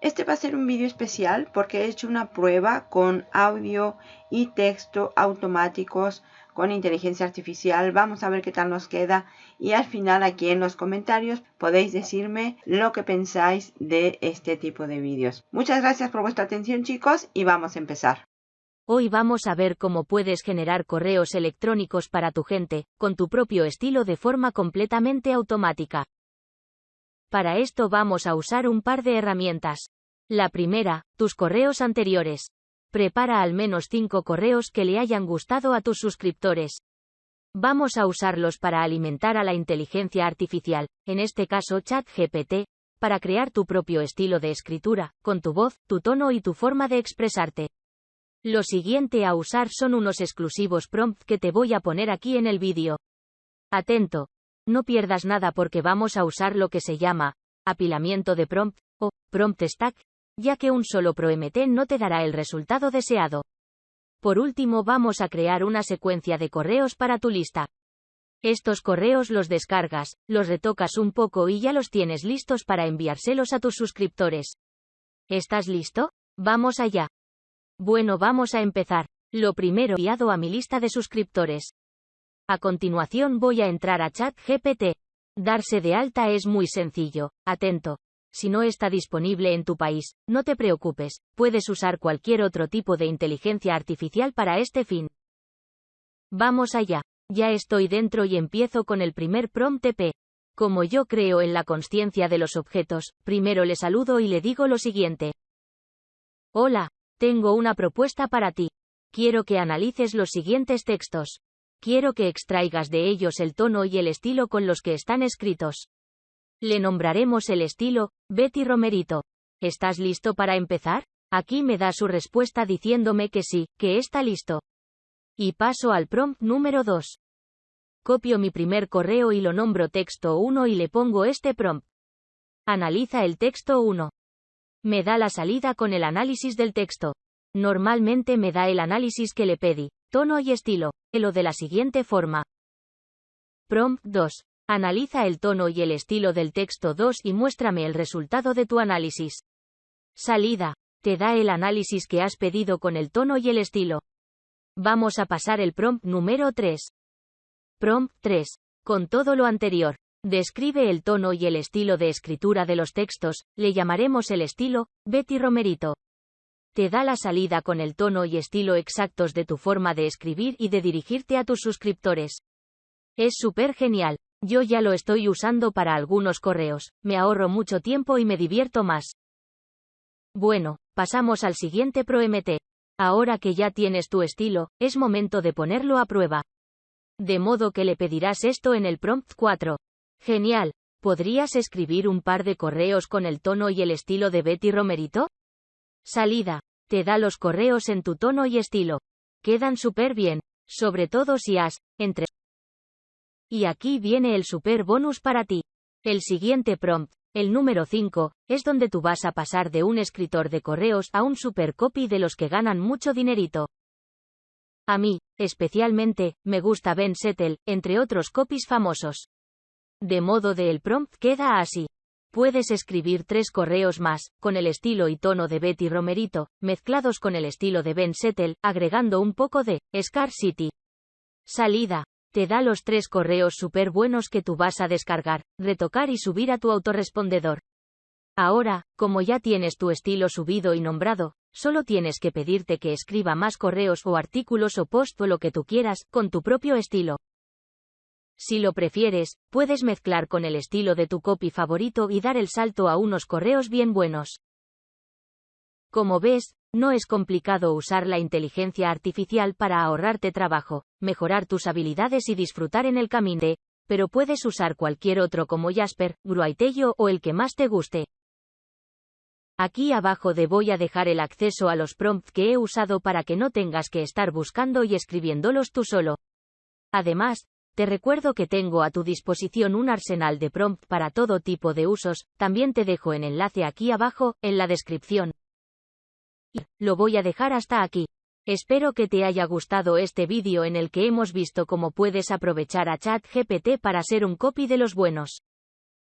Este va a ser un vídeo especial porque he hecho una prueba con audio y texto automáticos con inteligencia artificial. Vamos a ver qué tal nos queda y al final aquí en los comentarios podéis decirme lo que pensáis de este tipo de vídeos. Muchas gracias por vuestra atención chicos y vamos a empezar. Hoy vamos a ver cómo puedes generar correos electrónicos para tu gente, con tu propio estilo de forma completamente automática. Para esto vamos a usar un par de herramientas. La primera, tus correos anteriores. Prepara al menos 5 correos que le hayan gustado a tus suscriptores. Vamos a usarlos para alimentar a la inteligencia artificial, en este caso ChatGPT, para crear tu propio estilo de escritura, con tu voz, tu tono y tu forma de expresarte. Lo siguiente a usar son unos exclusivos prompts que te voy a poner aquí en el vídeo. Atento, no pierdas nada porque vamos a usar lo que se llama apilamiento de prompt o prompt stack, ya que un solo ProMT no te dará el resultado deseado. Por último vamos a crear una secuencia de correos para tu lista. Estos correos los descargas, los retocas un poco y ya los tienes listos para enviárselos a tus suscriptores. ¿Estás listo? Vamos allá. Bueno, vamos a empezar. Lo primero enviado a mi lista de suscriptores. A continuación voy a entrar a ChatGPT. Darse de alta es muy sencillo, atento. Si no está disponible en tu país, no te preocupes, puedes usar cualquier otro tipo de inteligencia artificial para este fin. Vamos allá. Ya estoy dentro y empiezo con el primer prompt TP. Como yo creo en la consciencia de los objetos, primero le saludo y le digo lo siguiente. Hola, tengo una propuesta para ti. Quiero que analices los siguientes textos. Quiero que extraigas de ellos el tono y el estilo con los que están escritos. Le nombraremos el estilo, Betty Romerito. ¿Estás listo para empezar? Aquí me da su respuesta diciéndome que sí, que está listo. Y paso al prompt número 2. Copio mi primer correo y lo nombro texto 1 y le pongo este prompt. Analiza el texto 1. Me da la salida con el análisis del texto. Normalmente me da el análisis que le pedí, tono y estilo, lo de la siguiente forma. Prompt 2. Analiza el tono y el estilo del texto 2 y muéstrame el resultado de tu análisis. Salida. Te da el análisis que has pedido con el tono y el estilo. Vamos a pasar el prompt número 3. Prompt 3. Con todo lo anterior. Describe el tono y el estilo de escritura de los textos, le llamaremos el estilo, Betty Romerito te da la salida con el tono y estilo exactos de tu forma de escribir y de dirigirte a tus suscriptores. Es súper genial. Yo ya lo estoy usando para algunos correos, me ahorro mucho tiempo y me divierto más. Bueno, pasamos al siguiente ProMT. Ahora que ya tienes tu estilo, es momento de ponerlo a prueba. De modo que le pedirás esto en el prompt 4. Genial. ¿Podrías escribir un par de correos con el tono y el estilo de Betty Romerito? Salida. Te da los correos en tu tono y estilo. Quedan súper bien, sobre todo si has, entre. Y aquí viene el super bonus para ti. El siguiente prompt, el número 5, es donde tú vas a pasar de un escritor de correos a un super copy de los que ganan mucho dinerito. A mí, especialmente, me gusta Ben Settle, entre otros copies famosos. De modo de el prompt queda así. Puedes escribir tres correos más, con el estilo y tono de Betty Romerito, mezclados con el estilo de Ben Settle, agregando un poco de Scar City. Salida. Te da los tres correos súper buenos que tú vas a descargar, retocar y subir a tu autorrespondedor. Ahora, como ya tienes tu estilo subido y nombrado, solo tienes que pedirte que escriba más correos o artículos o post o lo que tú quieras, con tu propio estilo. Si lo prefieres, puedes mezclar con el estilo de tu copy favorito y dar el salto a unos correos bien buenos. Como ves, no es complicado usar la inteligencia artificial para ahorrarte trabajo, mejorar tus habilidades y disfrutar en el camino pero puedes usar cualquier otro como Jasper, Gruaitello o el que más te guste. Aquí abajo te voy a dejar el acceso a los prompts que he usado para que no tengas que estar buscando y escribiéndolos tú solo. Además, te recuerdo que tengo a tu disposición un arsenal de prompt para todo tipo de usos, también te dejo el enlace aquí abajo, en la descripción. Y, lo voy a dejar hasta aquí. Espero que te haya gustado este vídeo en el que hemos visto cómo puedes aprovechar a ChatGPT para ser un copy de los buenos.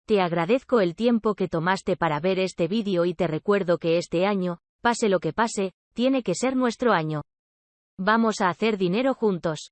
Te agradezco el tiempo que tomaste para ver este vídeo y te recuerdo que este año, pase lo que pase, tiene que ser nuestro año. Vamos a hacer dinero juntos.